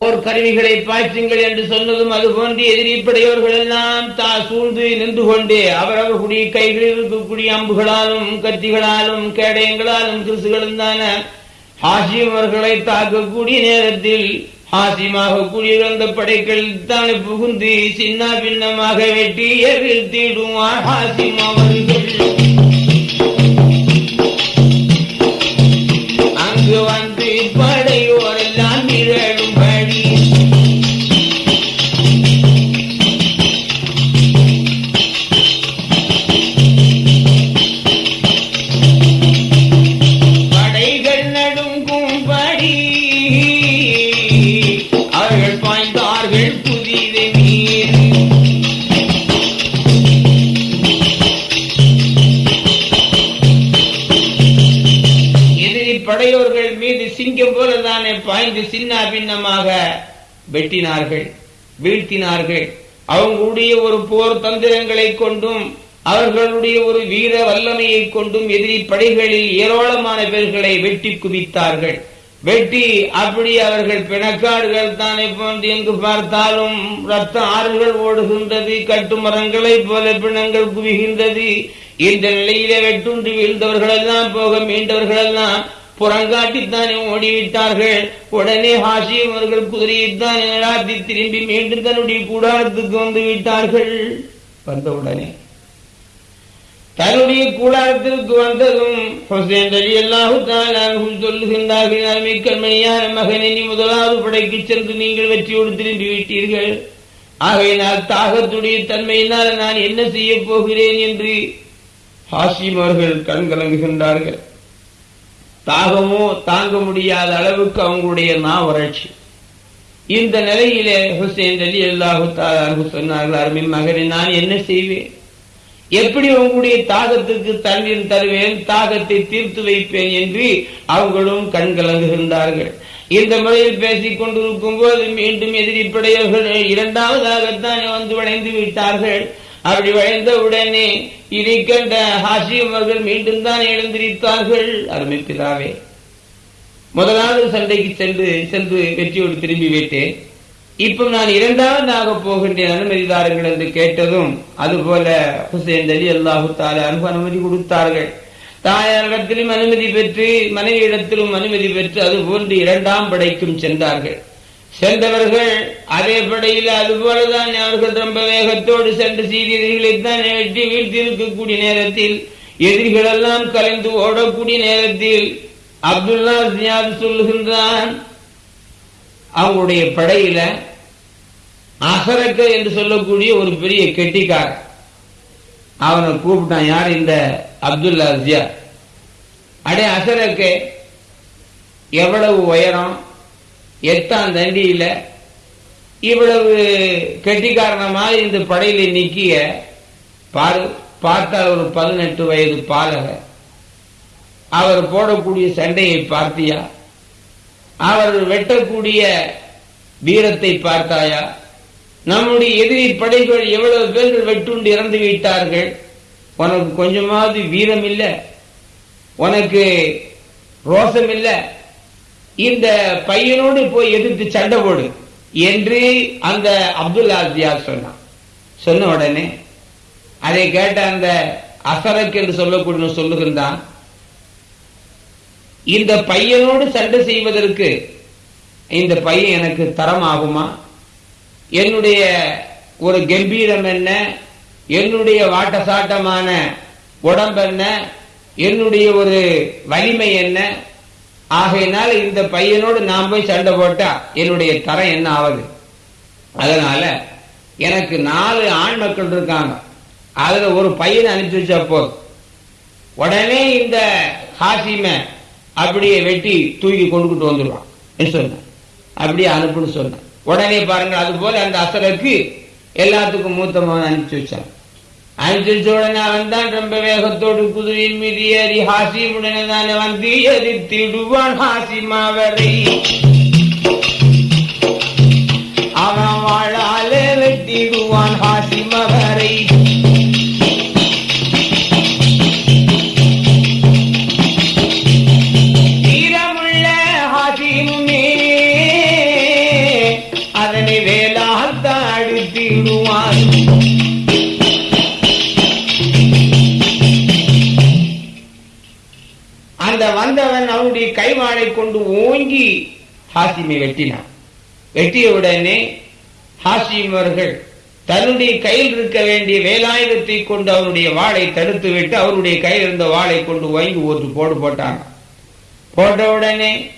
போர் கருவிகளை பாய்ச்சுங்கள் என்று சொன்னதும் அது போன்று எதிரிப்படையவர்கள் எல்லாம் தா சூழ்ந்து நின்று கொண்டு அவரவர்களுடைய கைகளில் இருக்கக்கூடிய அம்புகளாலும் கத்திகளாலும் கேடயங்களாலும் கிறிசுகளும் தான ஹாசிம் அவர்களை தாக்கக்கூடிய நேரத்தில் ஹாசிமாக கூடியிருந்த படைகள் தானே புகுந்து சின்ன பின்னமாக வெட்டி வீழ்த்திடுவார் ஹாசிம் அவர்கள். படையோர்கள் மீது சிங்கம் போல தானே பாய்ந்து சின்ன பின்னமாக வெட்டினார்கள் வீழ்த்தினார்கள். அவங்களுடைய ஒரு போர் தந்திரங்களை கொண்டும் அவர்களுடைய ஒரு வீர வல்லமையை கொண்டும் எதிரி படைகளில் ஏராளமான பேர்களை வெட்டி குவித்தார்கள். வெட்டி அப்படி அவர்கள் பிணக்காடுகள் தானே போன்று எங்கு பார்த்தாலும் ரத்த ஆறுகள் ஓடுகின்றது கட்டுமரங்களைப் போல பிணங்கள் குவிகின்றது. இந்த நிலையிலே வெட்டுண்டு வீழ்ந்தவர்களெல்லாம் போக மீண்டவர்களெல்லாம் புறங்காட்டித்தானே ஓடிவிட்டார்கள். உடனே ஹாஷிம் அவர்கள் குதிரையைத்தான் நடாத்தி திரும்பி மீண்டும் தன்னுடைய கூடாரத்துக்கு வந்து விட்டார்கள். வந்தவுடனே தன்னுடைய கூடாரத்திற்கு வந்ததும் ஹுசேன் அலி அல்லாஹு சொல்லுகின்றார்கள் கண்மணியான மகனை நீ முதலாவது படைக்கு சென்று நீங்கள் வெற்றியோடு திரும்பி விட்டீர்கள். ஆகையினால் தாகத்துடைய தன்மையினால் நான் என்ன செய்ய போகிறேன்? என்று ஹாசிம் அவர்கள் கண்கலங்குகின்றார்கள். கலங்குகின்றார்கள் தாகமோ தாங்க முடியாத அளவுக்கு அவங்களுடைய நா வறட்சி. இந்த நிலையிலே ஹுசேன் அலி அல்லாஹு சொன்னார்கள் அருமை மகனை நான் என்ன செய்வேன்? எப்படி உங்களுடைய தாகத்துக்கு தண்ணீர் தருவேன்? தாகத்தை தீர்த்து வைப்பேன் என்று அவங்களும் கண்கலங்குகின்றார்கள் இந்த முறையில் பேசிக் கொண்டிருக்கும் போது மீண்டும் எதிரிப்படையவர்கள் இரண்டாவதாகத்தான் வந்து வளைந்து விட்டார்கள். அப்படி வளைந்த உடனே இதை கண்ட ஹாசிம் அவர்கள் மீண்டும் தான் எழுந்திருத்தார்கள் அருமைப்பிதாவே முதலாவது சண்டைக்கு சென்று சென்று வெற்றியோடு திரும்பி விட்டேன். இப்போ நான் இரண்டாவதாக போகின்றேன் அனுமதி தாருங்கள் என்று கேட்டதும் அதுபோல ஹுசேன் அலி அல்லாஹு தாலா அனுமதி கொடுத்தார்கள். தாயாரிடத்திலும் அனுமதி பெற்று மனைவியிடத்திலும் அனுமதி பெற்று அதுபோன்று இரண்டாம் படைக்கும் சென்றார்கள். சென்றவர்கள் அதே படையில் அதுபோலதான் அவர்கள் ரொம்ப வேகத்தோடு சென்று சீரியர்களைத்தான் வெட்டி வீழ்த்திருக்கக்கூடிய நேரத்தில் எதிரிகள் எல்லாம் கலைந்து ஓடக்கூடிய நேரத்தில் அப்துல்லா ஜியாத் சொல்லுகின்றான் அவங்களுடைய படையில அசரக்க என்று சொல்லக்கூடிய ஒரு பெரிய கெட்டிக்கார் அவனை கூப்பிட்டான் யார் இந்த அப்துல்லா ஜியா அடே அசரக்க எவ்வளவு உயரம்? எட்டாம் தண்டியில இவ்வளவு கெட்டிக்காரணமாக இந்த படையில நிக்கிய பாரு பார்த்தால் ஒரு பதினெட்டு வயது பாலகர் அவர் போடக்கூடிய சண்டையை பார்த்தியா? அவர் வெட்டக்கூடிய வீரத்தை பார்த்தாயா? நம்முடைய எதிரி படைகள் எவ்வளவு பேர் வெட்டுண்டு இறந்து விட்டார்கள்? உனக்கு கொஞ்சமாவது வீரம் இல்லை உனக்கு ரோசம் இல்லை இந்த பையனோடு போய் எதிர்த்து சண்டை போடு என்று அந்த அப்துல் ஆசியார் சொன்னான். சொன்ன உடனே அதை கேட்ட அந்த அசரக் என்று சொல்லக்கூடிய சொல்லுகின்றான் இந்த பையனோடு சண்டை செய்வதற்கு இந்த பையன் எனக்கு தரம் ஆகுமா என்னுடைய ஒரு கம்பீரம் என்ன? என்னுடைய வாட்டசாட்டமான உடம்பென்ன என்னுடைய ஒரு வலிமை என்ன? ஆகையினால இந்த பையனோடு நான் போய் சண்டை போட்டா என்னுடைய தரம் என்ன ஆகுது அதனால எனக்கு நாலு ஆண் மக்கள் இருக்காங்க. அதுல ஒரு பையனை அனுப்பிச்சு வச்சா போதும். உடனே இந்த ஹாசிமை அப்படியே வெட்டி தூக்கி கொண்டுகிட்டு வந்துடுவான். சொன்னேன்? அப்படியே அனுப்புன்னு சொன்னேன். உடனே பாருங்க அது போல அந்த அசலுக்கு எல்லாத்துக்கும் மூத்த மகன் அனுப்பிச்சு வச்சான். அனுப்பிச்சு வச்ச உடனே அவன் தான் ரொம்ப வேகத்தோடு குதிரையின் மீது ஏறி ஹாசிமுடனே தானே வந்து எதிர்த்திடுவான் ஹாசிமாவரை அவன் வாழாலே வெட்டிடுவான் ஹாசிமவரை கைவாளை கொண்டு ஓங்கி ஹாசிமை வெட்டினான் வெட்டிய உடனே ஹாசிம் அவர்கள் தன்னுடைய கையில் இருக்க வேண்டிய வேலாயுதத்தை கொண்டு அவருடைய வாளை தடுத்து விட்டு அவருடைய கையில் இருந்த வாளை கொண்டு வாங்கி ஒரு போடு போட்டான் போட்ட உடனே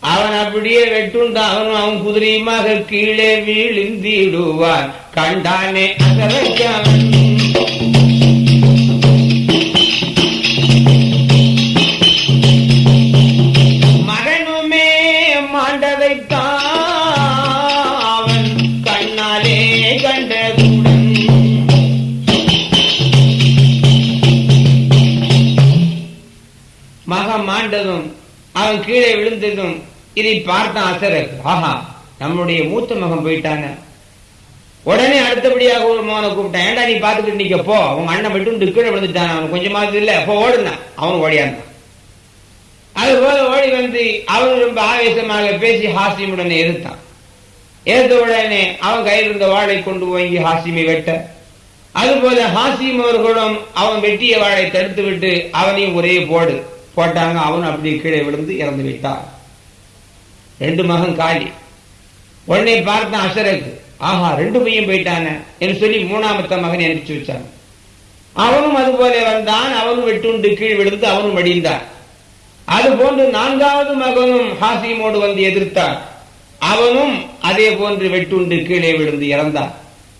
அவன் அப்படியே வெட்டுண்டான் அவனும் அவன் குதிரையுமாக கீழே வீழ்ந்திடுவான். கண்டானே அகரக்கவன் இருந்ததும் இதை பார்த்த அசரர் ஆஹா நம்முடைய மூத்த மகன் போயிட்டாங்க. உடனே அடுத்தபடியாக ஒரு மகனை கூப்பிட்டான். ஏண்டா நீ பார்த்துக்கிட்டு நிக்க? போ உங்க அண்ணன் மட்டும் கீழே விழுந்துட்டான். அவன் கொஞ்சமாவது இல்ல. போ ஓடுனான் அவன் ஓடியாந்தான் அது போல ஓடி வந்து அவன் ரொம்ப ஆவேசமாக பேசி ஹாசிமுடனே இருந்தான் எதிர்த்த உடனே அவன் கையில் இருந்த வாழை கொண்டு வாங்கி ஹாசிமை வெட்ட. அதுபோல ஹாசிம் அவர்களும் அவன் வெட்டிய வாழை தடுத்து விட்டு அவனையும் ஒரே போடு. போட்டாங்க. அவன் அப்படியே கீழே விழுந்து இறந்து விட்டான். ரெண்டு மகன் காலி. உடனே பார்த்தான் அசரக்கு ஆஹா ரெண்டு பையன் போயிட்டான. என்று சொல்லி மூணாமத்த மகனை அனுப்பிச்சு வச்சான். அவனும் அது போல வந்தான். அவனும் வெட்டுண்டு கீழ் விழுந்து அவனும் மடிந்தான் அது போன்று நான்காவது மகனும் ஹாசிமோடு வந்து எதிர்த்தான். அவனும் அதே போன்று வெட்டுண்டு கீழே விழுந்து இறந்தான்.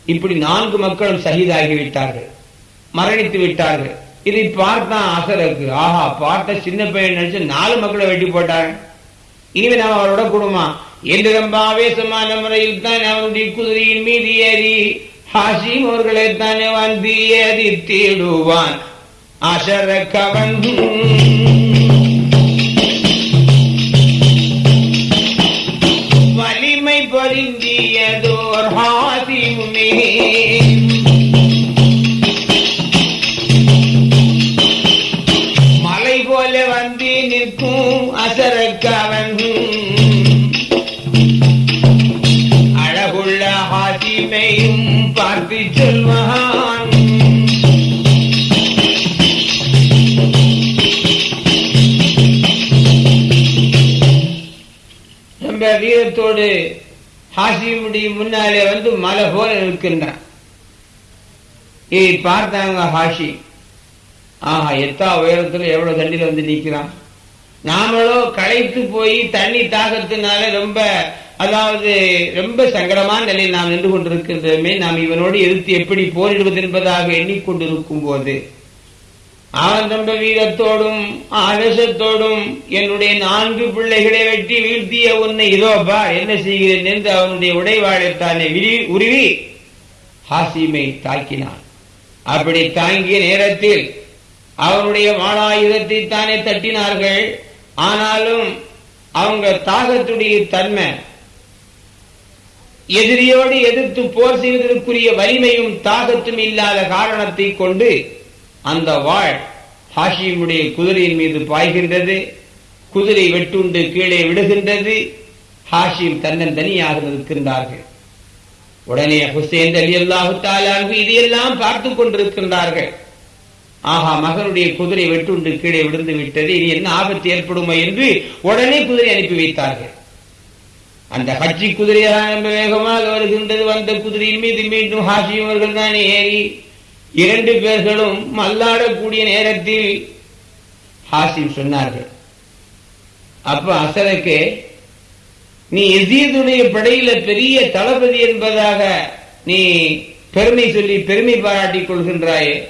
இப்படி நான்கு மக்களும் சகிதாகிவிட்டார்கள் மரணித்து விட்டார்கள். இதை பார்த்தான் அசலுக்கு ஆஹா பார்த்த சின்ன பையன் நினைச்சு நாலு மக்களை வெட்டி போட்டாங்க. இனிமே நாம் அவரோட குடும்பமா என்று ரொம்ப ஆவேசமான முறையில் தான் அவருடைய குதிரையின் மீது ஏறி ஹாசிம் அவர்களை தானே வந்து ஏறி தேடுவான். அசரக்கவன் வலிமை பொருந்தியதோர் ஹாசிமுமே முன்னாலே வந்து மலை போல நிற்கின்றான். இதை பார்த்தாங்க ஹாஷி. ஆஹா எத்தா உயரத்துல எவ்வளவு தண்ணியில வந்து நிக்கிறான் நாமளோ களைத்து போய் தண்ணி தாகத்தினால ரொம்ப அதாவது ரொம்ப சங்கடமான நிலையில் நாம் நின்று கொண்டிருக்கின்றமே நாம் இவனோடு எதிர்த்து எப்படி போரிடுவது என்பதாக எண்ணிக்கொண்டிருக்கும் போது ஆனந்த வீரத்தோடும் ஆவேசத்தோடும் என்னுடைய நான்கு பிள்ளைகளை வெட்டி வீழ்த்திய உன்னை இதோப்பா என்ன செய்கிறேன் என்று அவனுடைய உடைவாழைத்தானே விரி உருவி ஹாசிமை தாக்கினான். அப்படி தாங்கிய நேரத்தில் அவனுடைய வாழாயுதத்தை தானே தட்டினார்கள். ஆனாலும் அவங்க தாகத்துடைய தன்மை எதிரியோடு எதிர்த்து போர் செய்வதற்குரிய வலிமையும் தாகத்தும் இல்லாத காரணத்தை கொண்டு அந்த வாழ் ஹாஷிமுடைய குதிரையின் மீது பாய்கின்றது குதிரை வெட்டுண்டு கீழே விடுகின்றது ஹாஷிம் தன்னன் தனியாக நிற்கின்றார்கள். உடனே ஹுசேன் அலி அல்லாஹு தாலாங்கு இதையெல்லாம் பார்த்து கொண்டிருக்கின்றார்கள். ஆஹா மகனுடைய குதிரை வெட்டுண்டு கீழே விழுந்து விட்டது இனி என்ன ஆபத்து ஏற்படுமோ என்று உடனே குதிரை அனுப்பி வைத்தார்கள். அந்த ஹஜ்ஜி குதிரையாக வேகமாக வருகின்றது வந்த குதிரையின் மீது மீண்டும் ஹாஷிம் அவர்கள் தானே ஏறி இரண்டு பேர்களும் மல்லாடக்கூடிய நேரத்தில் ஹாசிம் சொன்னார்கள். அப்ப அசலுக்கு நீ எசீதுடைய படையில பெரிய தளபதி என்பதாக நீ பெருமை சொல்லி பெருமை பாராட்டிக் கொள்கின்றாயே.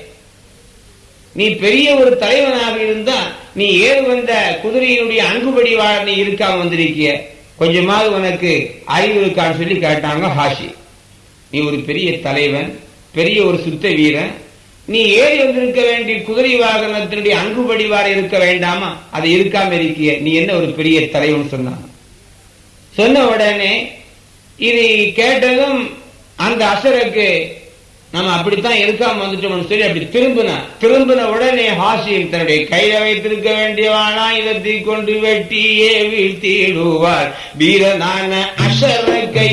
நீ பெரிய ஒரு தலைவனாக இருந்தா நீ ஏறு வந்த குதிரையினுடைய அங்குபடி வாழ நீ இருக்காம வந்திருக்கிய. கொஞ்சமாவது உனக்கு அறிவு இருக்கான்னு சொல்லி கேட்டாங்க ஹாஷி. நீ ஒரு பெரிய தலைவன் பெரிய ஒரு சுத்த வீரன். நீ ஏறி வந்திருக்க வேண்டிய குதிரை வாகனத்தினுடைய அங்குபடி வார இருக்க வேண்டாமா? அது இருக்காம இருக்கிய. நீ என்ன ஒரு பெரிய தலைவன் சொன்னான். சொன்ன உடனே இது கேட்டதும் அந்த அசருக்கு நம்ம அப்படித்தான் இருக்காம வந்துட்டோம்னு சொல்லி அப்படி திரும்பின திரும்பின உடனே ஹாசியில் தன்னுடைய கையில வைத்திருக்க வேண்டியவானா? இதத்தை கொண்டு வெட்டியே வீழ்த்திடுவார். வீரனான கை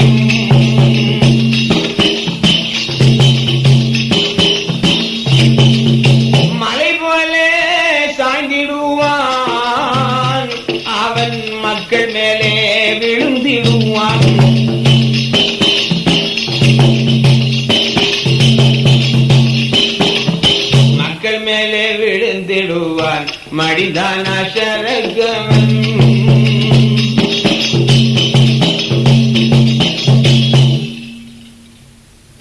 மடிதான அசரகவன்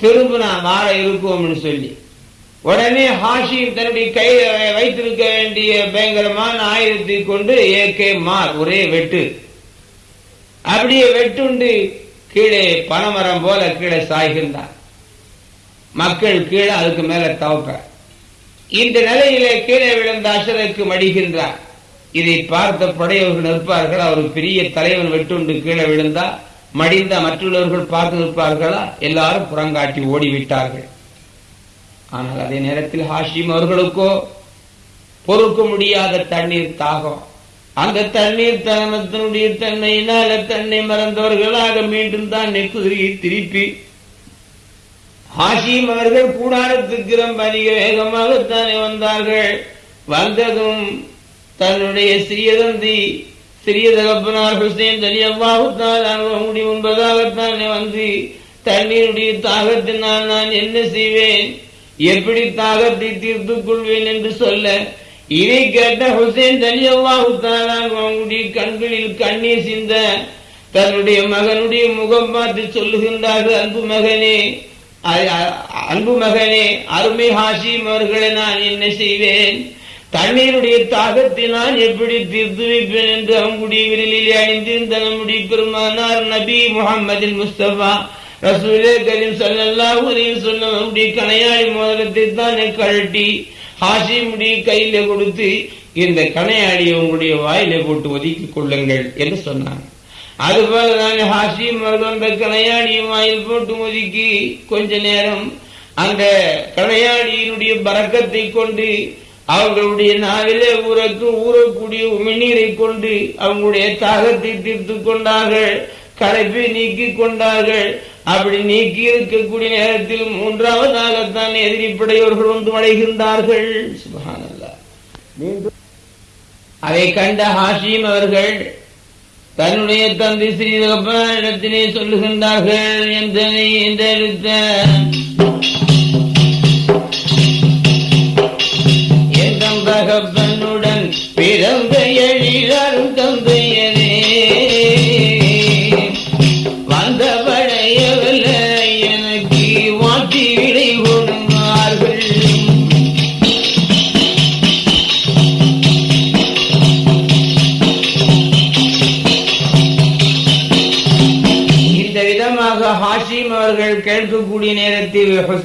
திரும்ப நான் மாற இருக்குவோம்னு சொல்லி. உடனே ஹாஷிம் தன்னுடைய கையில வைத்திருக்க வேண்டிய பயங்கரமான ஆயுதத்தை கொண்டு ஏகே மார் ஒரே வெட்டு. அப்படியே வெட்டுண்டு கீழே பனைமரம் போல கீழே சாய்கின்றார். மக்கள் கீழே அதுக்கு மேல தவக்க இந்த நிலையிலே கீழே விழுந்த அசருக்கு மடிகின்றார். இதை பார்த்த படையவர்கள் நிற்பார்கள் அவர் பெரிய தலைவன் வெட்டுண்டு கீழே விழுந்தா மடிந்த மற்றவர்கள் பார்த்து நிற்பார்களா? எல்லாரும் புறங்காட்டி ஓடிவிட்டார்கள். ஆனால் அதே நேரத்தில் ஹாஷிம் அவர்களுக்கோ பொறுக்க முடியாத தண்ணீர் தாகம். அந்த தண்ணீர் தனத்தினுடைய தன்மையினால தன்னை மறந்தவர்களாக மீண்டும் தான் நெக்குதிரியை திருப்பி ஹாஷிம் அவர்கள் கூடாரத்துக்கு ரொம்ப அதிக வேகமாகத்தானே வந்தார்கள். வந்ததும் தன்னுடைய சிறியதந்தி சிறிய தகப்பனார் ஹுசேன் தலியல்லாஹுத்தால் அனுபவமுடி முன்பதாகத்தானே வந்து தண்ணீருடைய தாகத்தினால் நான் என்ன செய்வேன்? எப்படி தாகத்தை தீர்த்துக் கொள்வேன் என்று சொல்ல இதை கேட்ட ஹுசேன் தலியல்லாஹுத்தால் அவங்களுடைய கண்களில் கண்ணீர் சிந்த தன்னுடைய மகனுடைய முகம் பார்த்து சொல்லுகின்றார்கள் அன்பு மகனே அன்பு மகனே அருமை ஹாஷிம் அவர்களை நான் என்ன செய்வேன்? தண்ணீருடைய தாகத்தை நான் எப்படி தீர்த்து வைப்பேன் என்று அவங்களுடைய விரலில் அணிந்திருந்த நம்முடைய பெருமானார் நபி முகமதின் முஸ்தபா ரசூலே கரீம் சல்லல்லாஹு அலைஹி சொன்ன நம்முடைய கணையாளி மோதிரத்தை தான் கழட்டி ஹாஷிமுடைய கையில கொடுத்து இந்த கணையாளியை உங்களுடைய வாயில போட்டு ஒதுக்கிக் கொள்ளுங்கள் என்று சொன்னாங்க. அதுபோல நான் ஹாஷிம் அவர்கள் அந்த கணையாடியும் வாயில் போட்டு ஒதுக்கி கொஞ்ச நேரம் அந்த கணையாடியினுடைய பறக்கத்தை கொண்டு அவர்களுடைய நாவிலே ஊரக்கு ஊறக்கூடிய உமிழ்நீரை கொண்டு அவங்களுடைய தாகத்தை தீர்த்து கொண்டார்கள். களைப்பை நீக்கி கொண்டார்கள். அப்படி நீக்கி இருக்கக்கூடிய நேரத்தில் மூன்றாவதாகத்தான் எதிரிப்படையவர்கள் வந்து அடைகின்றார்கள் அதை கண்ட ஹாஷிம் அவர்கள் தன்னுடைய தந்தை ஸ்ரீதகப்பனிடத்திலே சொல்லுகின்றார்கள் என்றனை என்றெடுத்த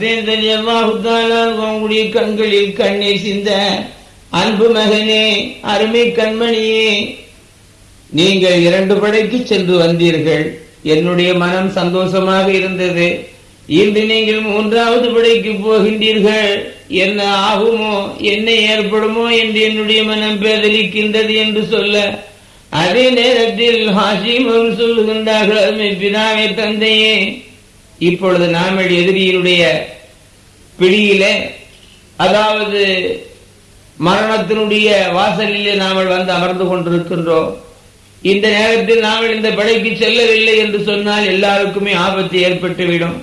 நேரத்தில் கண்களில் கண்ணீர் சிந்த அன்பு மகனே அருமை கண்மணியே நீங்கள் இரண்டு படைக்கு சென்று வந்தீர்கள். என்னுடைய மனம் சந்தோஷமாக இருந்தது. இன்று நீங்கள் மூன்றாவது படைக்கு போகின்றீர்கள். என்ன ஆகுமோ என்ன ஏற்படுமோ என்று என்னுடைய மனம் பேதலிக்கின்றது என்று சொல்ல அதே நேரத்தில் ஹாஷிம் சொல்லுகின்றார்கள் பினாவே தந்தையே இப்பொழுது நாமல் எதிரியினுடைய பிடியிலே அதாவது மரணத்தினுடைய வாசலிலே நாமல் வந்து அமர்ந்து கொண்டிருக்கின்றோம். இந்த நேரத்தில் நாங்கள் இந்த படைக்கு செல்லவில்லை என்று சொன்னால் எல்லாருக்குமே ஆபத்து ஏற்பட்டுவிடும்.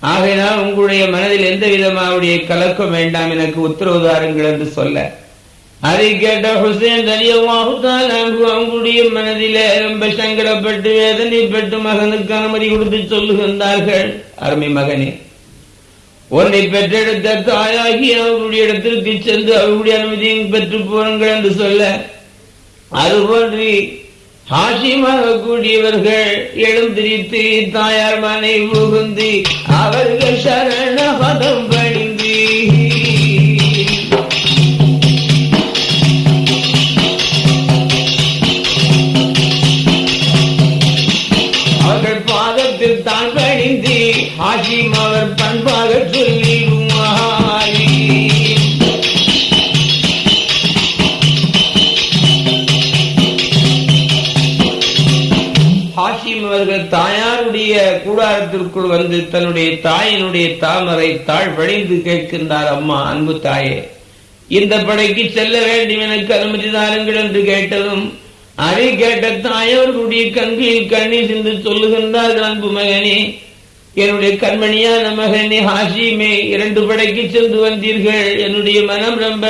ஆகையினால் உங்களுடைய மனதில் எந்த விதமாவுடைய கலக்கம் வேண்டாம் எனக்கு உத்தரவு தாருங்கள் என்று சொல்ல. அதை கேட்ட ஹுசேன் தலியவாகுத்தால் அவங்களுடைய மனதிலே ரொம்ப சங்கடப்பட்டு வேதனைப்பட்டு மகனுக்கு அனுமதி கொடுத்து சொல்லுகின்றார்கள். அருமை மகனே உன்னை பெற்றெடுத்த தாயாகி அவர்களுடைய இடத்திற்கு சென்று அவர்களுடைய அனுமதியும் பெற்று போருங்கள் என்று சொல்ல அதுபோன்று ஹாஷிமாக கூடியவர்கள் எழுந்திரித்து தாயார் மனை புகுந்து அவர்கள் சரண பதம் கூடாரத்திற்குள் வந்து தன்னுடைய தாயினுடைய தாமரை தாழ் வழிந்து கேட்கின்றார் அம்மா அன்பு தாயே இந்த படைக்கு செல்ல வேண்டும் எனக்கு அனுமதி தாருங்கள் என்று கேட்டதும் அதை கேட்ட தாயவர்களுடைய கண்களில் கண்ணீர் சென்று சொல்லுகின்றார்கள் அன்பு மகனே. என்னுடைய கண்மணியான மகனே ஹாஷிமே இரண்டு படைக்கு சென்று வந்தீர்கள். என்னுடைய மனம் ரொம்ப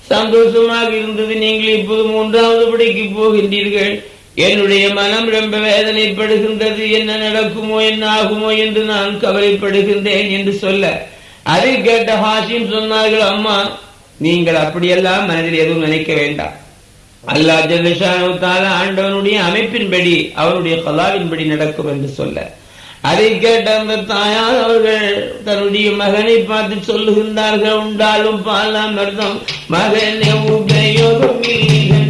சந்தோஷமாக இருந்தது. நீங்கள் இப்போது மூன்றாவது படைக்கு போகின்றீர்கள். என்னுடைய மனம் ரொம்ப வேதனைப்படுகின்றது. என்ன நடக்குமோ என்ன ஆகுமோ என்று நான் கவலைப்படுகின்றேன் என்று சொல்ல. அதை கேட்ட ஹாஷிம் சொன்னார்கள் அம்மா நீங்கள் அப்படியெல்லாம் மனதில் எதுவும் நினைக்க வேண்டாம். அல்லா ஜல்லிஷான ஆண்டவனுடைய அமைப்பின்படி அவருடைய கலாவின்படி நடக்கும் என்று சொல்ல. அதை கேட்ட அந்த தாயார் அவர்கள் தன்னுடைய மகனை பார்த்து சொல்லுகின்றார்கள் உண்டாலும் பாலாம் அர்த்தம் மகனே உபயோகம்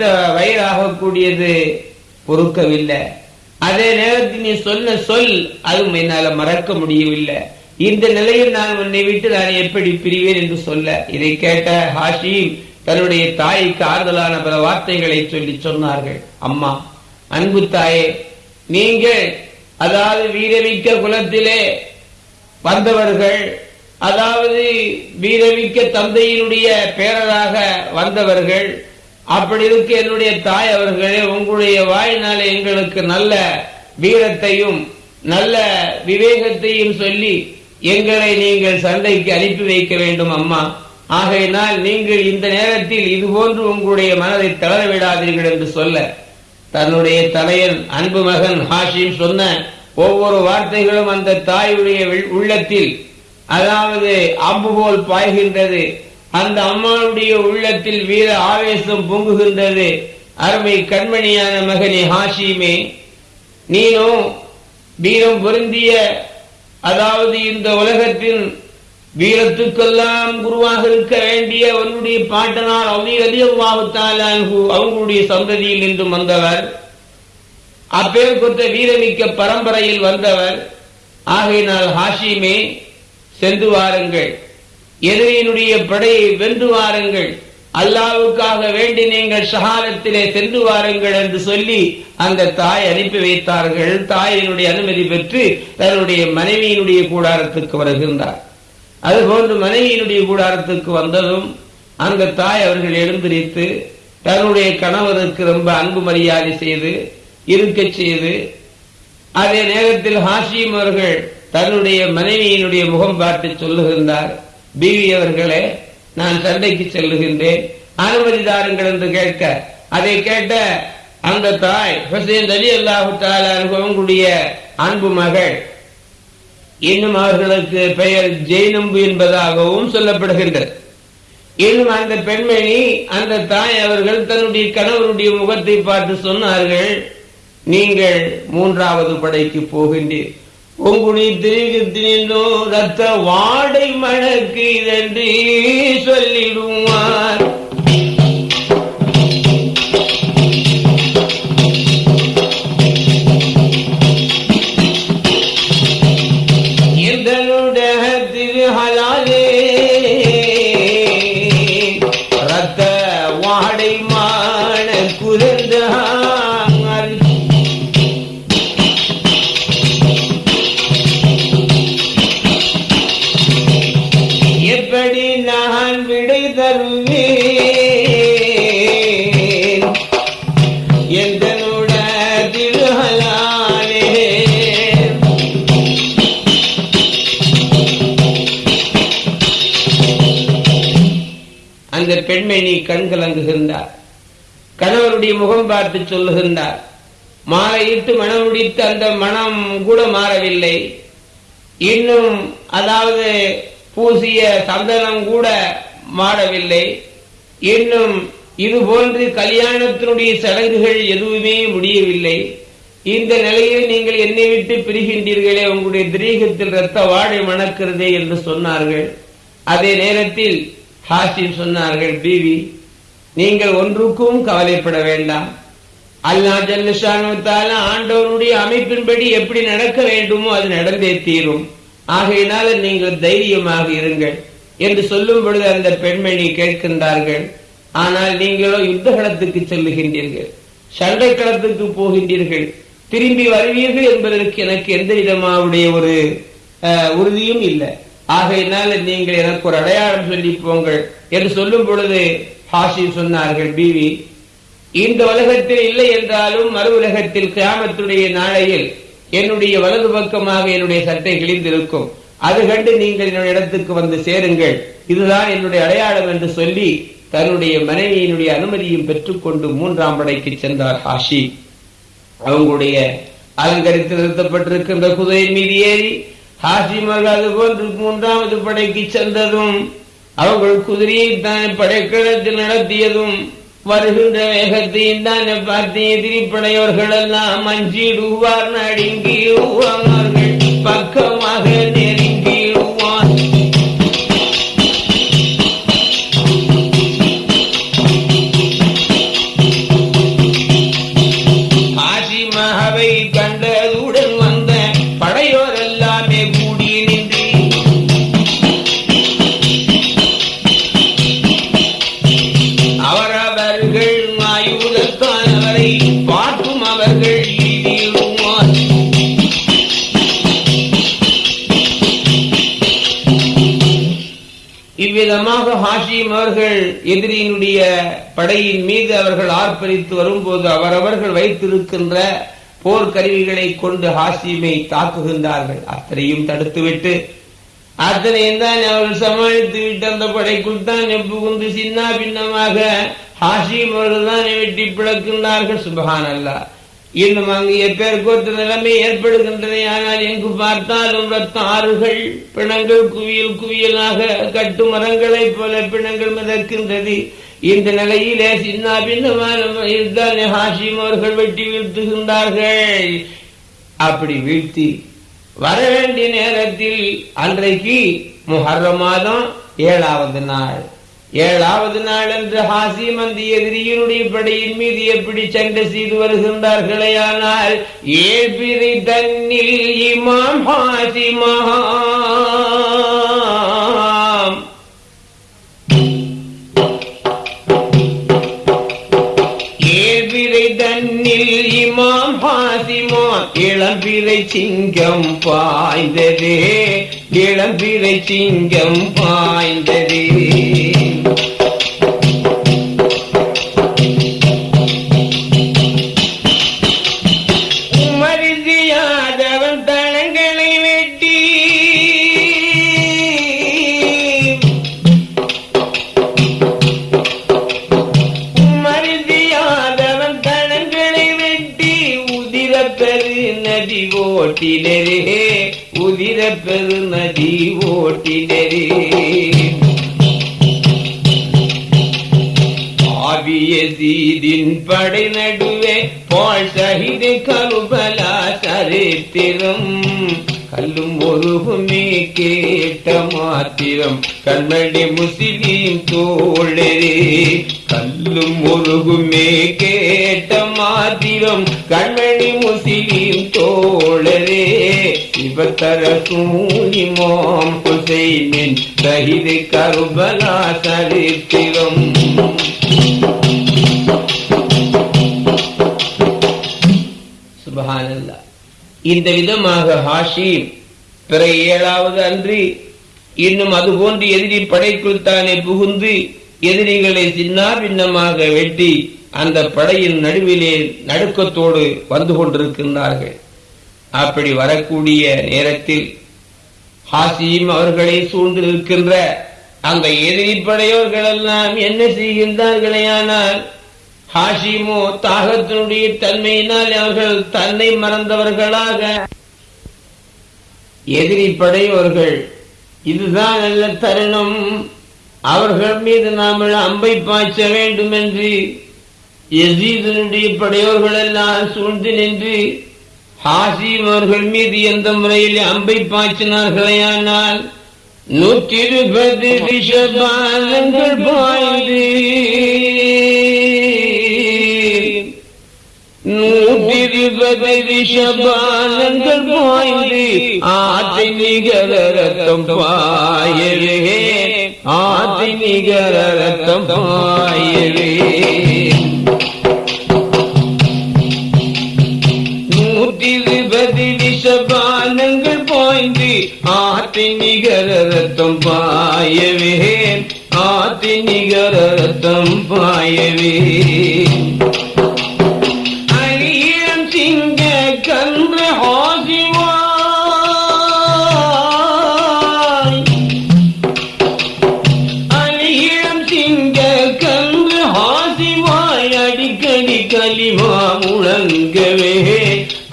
உன்னை வயிறாகக்கூடியது பொறுக்கவில்லை. அதே நேரத்தில் நீ சொன்ன சொல் அதுவும் என்னால மறக்க முடியவில்லை. இந்த நிலையில் நான் உன்னை விட்டு நான் எப்படி பிரிவேன் என்று சொல்ல. இதை கேட்ட ஹாஷிம் தன்னுடைய தாய்க்கு ஆறுதலான பல வார்த்தைகளை சொல்லி சொன்னார்கள். அம்மா அன்பு தாயே நீங்கள் அதாவது வீரமிக்க குலத்திலே வந்தவர்கள் அதாவது வீரமிக்க தந்தையினுடைய பேரராக வந்தவர்கள் அப்படி இருக்க என்னுடைய தாய் அவர்களே உங்களுடைய வாயினால எங்களுக்கு நல்ல வீரத்தையும் நல்ல விவேகத்தையும் சொல்லி எங்களை நீங்கள் சண்டைக்கு அனுப்பி வைக்க வேண்டும் அம்மா. ஆகையினால் நீங்கள் இந்த நேரத்தில் இதுபோன்று உங்களுடைய மனதை தளர விடாதீர்கள் என்று சொல்ல தன்னுடைய தலையன் அன்பு மகன் ஹாஷிம் சொன்ன ஒவ்வொரு வார்த்தைகளும் அந்த தாயுடைய உள்ளத்தில் அதாவது அம்பு போல் பாய்கின்றது. அந்த அம்மாவுடைய உள்ளத்தில் வீர ஆவேசம் பொங்குகின்றது. அருமை கண்மணியான மகனே ஹாஷிமே நீனும் வீரம் பொருந்திய அதாவது இந்த உலகத்தின் வீரத்துக்கெல்லாம் குருவாக இருக்க வேண்டிய அவனுடைய பாட்டனால் அவி அதிகமாகத்தால் அவங்களுடைய சந்ததியில் நின்றும் வந்தவர். அப்பேர் கொத்த வீரமிக்க பரம்பரையில் வந்தவர். ஆகையினால் ஹாஷிமே சென்று வாருங்கள். எதிரியினுடைய படையை வென்று வாருங்கள். அல்லாவுக்காக வேண்டி நீங்கள் ஷஹாரத்திலே சென்று வாருங்கள் என்று சொல்லி அந்த தாய் அனுப்பி வைத்தார்கள். தாயினுடைய அனுமதி பெற்று தன்னுடைய மனைவியினுடைய கூடாரத்துக்கு வருகின்றார். அதுபோன்று மனைவியினுடைய கூடாரத்துக்கு வந்ததும் அந்த தாய் அவர்கள் எழுந்திரித்து தன்னுடைய கணவருக்கு ரொம்ப அன்பு மரியாதை செய்து இருக்கச் செய்து அதே நேரத்தில் ஹாஷிம் அவர்கள் தன்னுடைய மனைவியினுடைய முகம் பார்த்து சொல்லுகின்றார். பிவி அவர்களே நான் சண்டைக்கு செல்லுகின்றேன். அனுமதி தாருங்கள் என்று கேட்க அதை கேட்ட அந்த தாய் ஹுசேன் அலி அல்லாஹு அனுபவங்களுடைய அன்பு மகள். இன்னும் அவர்களுக்கு பெயர் ஜெயினம்பு என்பதாகவும் சொல்லப்படுகின்றது. இன்னும் அந்த பெண்மணி அந்த தாய் அவர்கள் தன்னுடைய கணவருடைய முகத்தை பார்த்து சொன்னார்கள் நீங்கள் மூன்றாவது படைக்கு போகின்றீர்கள் உங்களுடைய திரிகத்தினோ ரத்த வாடை மணக்கு என்று சொல்லிடுவார். நீ கண் கலங்குகின்றார். கணவருடைய முகம் பார்த்து சொல்லுகின்றார். மாலையிட்டு மனம் முடித்து அந்த மனம் கூட மாறவில்லை. இன்னும் அதாவது பூசிய சந்தனம் கூட மாறவில்லை. இன்னும் இது போன்று கல்யாணத்தினுடைய சடங்குகள் எதுவுமே முடியவில்லை. இந்த நிலையில் நீங்கள் என்னை விட்டு பிரிகின்றீர்களே உங்களுடைய திரீகத்தில் ரத்த வாடை மணக்கிறதே என்று சொன்னார்கள். அதே நேரத்தில் ஹாசிம் சொன்னார்கள் பிவி நீங்கள் ஒன்றுக்கும் கவலைப்பட வேண்டாம். அல்லா ஜல்லுஷானுத்தால ஆண்டவனுடைய அமைப்பின்படி எப்படி நடக்க வேண்டுமோ அது நடந்தே தீரும். ஆகையினால நீங்கள் தைரியமாக இருங்கள் என்று சொல்லும் பொழுது அந்த பெண்மணி கேட்கின்றார்கள். ஆனால் நீங்களோ யுத்த களத்துக்கு செல்லுகின்றீர்கள் சண்டை களத்துக்கு போகின்றீர்கள் திரும்பி வருவீர்கள் என்பதற்கு எனக்கு எந்த விதமாவுடைய ஒரு உறுதியும் இல்லை. ஆகையினால் நீங்கள் எனக்கு ஒரு அடையாளம் சொல்லி போங்கள் என்று சொல்லும் பொழுது ஹாஷி சொன்னார்கள் பிவி இந்த உலகத்தில் இல்லை என்றாலும் மறு உலகத்தில் கிராமத்துடைய நாளையில் என்னுடைய வலது பக்கமாக என்னுடைய சட்டை கிழிந்திருக்கும். அது கண்டு நீங்கள் என்னுடைய இடத்துக்கு வந்து சேருங்கள். இதுதான் என்னுடைய அடையாளம் என்று சொல்லி தன்னுடைய மனைவியினுடைய அனுமதியும் பெற்றுக்கொண்டு மூன்றாம் படைக்கு சென்றார் ஹாஷி அவங்களுடைய அலங்கரித்து நிறுத்தப்பட்டிருக்கின்ற குதிரை மீது ஏறி ஹாசிமர்கள் அது போன்று மூன்றாவது படைக்கு சென்றதும் அவர்கள் குதிரையை தான் படைக்களத்தில் நடத்தியதும் வருகின்ற வேகத்தையும் தானே பார்த்து எதிரிப்படையவர்கள் எல்லாம் அஞ்சிடுவார் நடுங்கிடுவார்கள் பக்கமாக நெருங்கிடுவார் அவர்கள் வரும்போது அவரவர்கள் வைத்திருக்கின்ற போர்க்கருவிகளை கொண்டு ஹாசிமை தாக்குகின்றார்கள். அத்தனையும் தடுத்துவிட்டு அத்தனையும் தான் அவர்கள் சமாளித்து விட்டு அந்த படைக்குள் தான் புகுந்து சின்ன பின்னமாக ஹாஷிம் அவர்கள் தான் வெட்டி பிளக்கின்றார்கள். சுபகான் அல்லா இன்னும் அங்கு எப்பேற்கொத்த நிலைமை ஏற்படுகின்றன. ஆனால் எங்கு பார்த்தாலும் ரத்த ஆறுகள் பிணங்கள் குவியல் குவியலாக கட்டு மரங்களைப் போல பிணங்கள் மிதக்கின்றது. இந்த நிலையிலே சின்ன பின்னமான ஹாஷிம் அவர்கள் வெட்டி வீழ்த்துகின்றார்கள். அப்படி வீழ்த்தி வர வேண்டிய நேரத்தில் அன்றைக்கு முஹர்ரம் மாதம் ஏழாவது நாள். ஏழாவது நாள் என்று ஹாசிம் அந்த எதிரியினுடைய படையின் மீது எப்படி சண்டை செய்து வருகின்றார்களே ஆனால் ஏபிரி தன்னில் இமாம் ஹாசிமாம் இளம்பிறை சிங்கம் பாய்ந்ததே இளம்பிறை சிங்கம் பாய்ந்ததே. தெய்வம் கண்ணடி முஸ்லிம் தோழரே கல்லும் முருகுமே கேட்ட மாத்திரம். கண்ணடி முஸ்லிம் தோழரே சிவத்தர சூனிமாம் குசைமின் சகிது கருபலா சரித்திரம். சுபஹானல்லா இந்த விதமாக ஹாஷிம் பிற ஏழாவது அன்றி இன்னும் அதுபோன்று எதிரி படைக்குள் தானே புகுந்து எதிரிகளை சின்னா பின்னமாக வெட்டி அந்த படையின் நடுவிலே நடுக்கத்தோடு வந்து கொண்டிருக்கின்றார்கள். அப்படி வரக்கூடிய நேரத்தில் ஹாசியும் அவர்களை சூழ்ந்திருக்கின்ற அந்த எதிரி படையோர்கள் எல்லாம் என்ன செய்கின்றார்களேயானால் ஹாஷிமோ தாகத்தினுடைய தன்மையினால் அவர்கள் தன்னை மறந்தவர்களாக. எதிரி படையோர்கள் இதுதான் நல்ல தருணம். அவர்கள் மீது நாம் அம்பை பாய்ச்ச வேண்டும் என்று எசீதனுடைய படையோர்கள் எல்லாம் சூழ்ந்து நின்று ஹாசிம் அவர்கள் மீது எந்த முறையில் அம்பை பாய்ச்சினார்களேயானால் நூற்றி இருபது விஷபாலங்கள் பாய்ந்து நூற்றி இருபது ரிஷபானங்கள் பாய்ந்து ஆற்றை நிகர ரத்தம் பாயவே. ஆற்றை நிகர ரத்தம் பாயவே. நூற்றி இருபது அடிக்கடி கலிமா முழங்கவே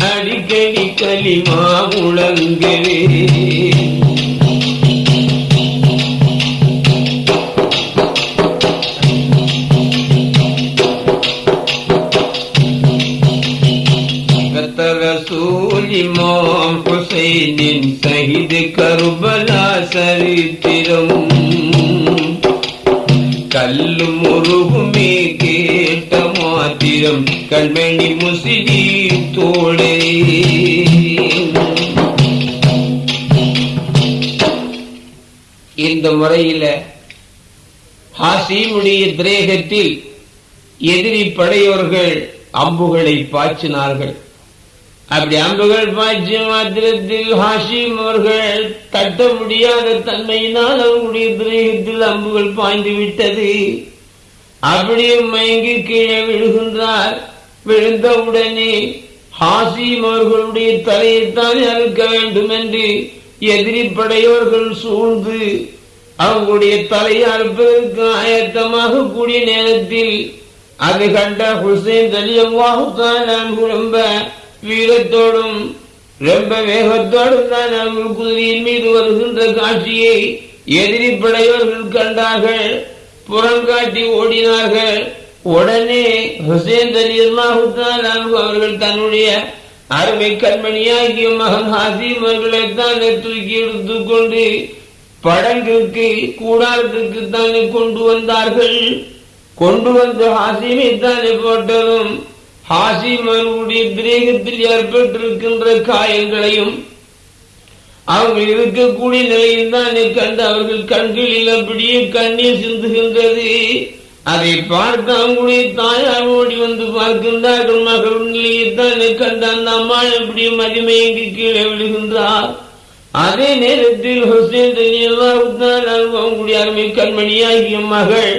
அடிக்கடி கலிமா முழங்கவே. மாத்திரம் கண்மணி முசிறி தோழே இந்த முறையில ஹாசிமுடைய திரேகத்தில் எதிரி படையோர்கள் அம்புகளை பாய்ச்சினார்கள். அப்படி அம்புகள் பாய்ச்சி மாத்திரத்தில் ஹாஷிம் அவர்கள் தட்ட முடியாத தன்மையினால் அவங்களுடைய திரேகத்தில் அம்புகள் பாய்ந்து விட்டது. அப்படியே மயங்கி கீழே விழுகின்றார். விழுந்தவுடனே ஹாசிம் அவர்களுடைய தலையைத்தான் அறுக்க வேண்டும் என்று எதிரி படையோர்கள் சூழ்ந்து அவங்களுடைய தலையை அறுப்பதற்கு ஆயத்தமாக கூடிய நேரத்தில் அது கண்ட ஹுசைன் தலியவாகுத்தான் ரொம்ப வீரத்தோடும் ரொம்ப வேகத்தோடும் தான் அவர்கள் குதிரையின் மீது வருகின்ற காட்சியை எதிரி படையோர்கள் கண்டார்கள். புறங்காட்டி ஓடினார்கள். உடனே ஹுசேன் அலியல்லாஹுத்தான் அவர்கள் தன்னுடைய அருமை கண்மணியாகிய மகன் ஹாசிம் அவர்களை தானே தூக்கி எடுத்துக்கொண்டு படங்கிற்கு கூடாரத்திற்கு தானே கொண்டு வந்தார்கள். கொண்டு வந்து ஹாசிமை தானே போட்டதும் ஹாசிம் அவர்களுடைய பிரேகத்தில் ஏற்பட்டிருக்கின்ற காயங்களையும் அவர்கள் இருக்கக்கூடிய நிலையில் தான் கண்டு அவர்கள் கண்களில் அப்படியே கண்ணீர் சிந்துகின்றது. அதை பார்த்து அவங்களுடைய தாயார் ஓடி வந்து பார்க்கின்றார்கள். மகள் நிலையை தான் கண்டு அந்த அம்மாள் அப்படியே மதிமயங்கி கீழே விழுகின்றார் அதே நேரத்தில் ஹுசேன் அவங்களுடைய அருமை கண்மணியாகிய மகள்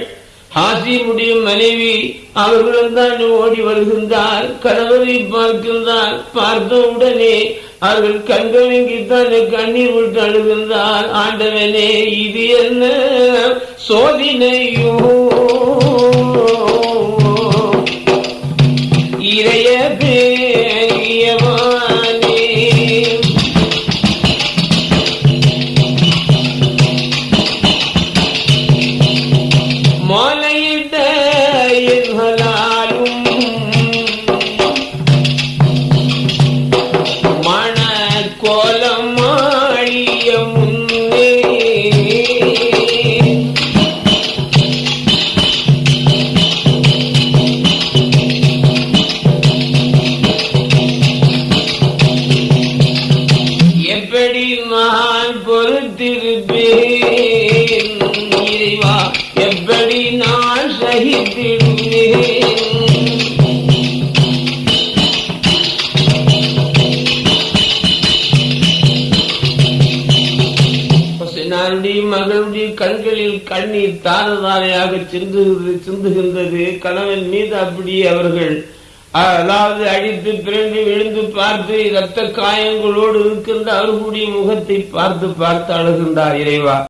ஹாசிமுடைய மனைவி அவர்களும் தான் ஓடி வருகின்றார் கணவரை பார்க்கின்றார் பார்த்த உடனே அவர்கள் கண்கலங்கித்தான் கண்ணீர் விட்டு அழுகின்றார் ஆண்டவனே இது என்ன சோதினையோ? இறைய அவர்கள் அதாவது அடித்து பிறந்து விழுந்து பார்த்து இரத்த காயங்களோடு இருக்கின்ற அவர்களுடைய முகத்தை பார்த்து பார்த்து அழுகின்றார் இறைவா.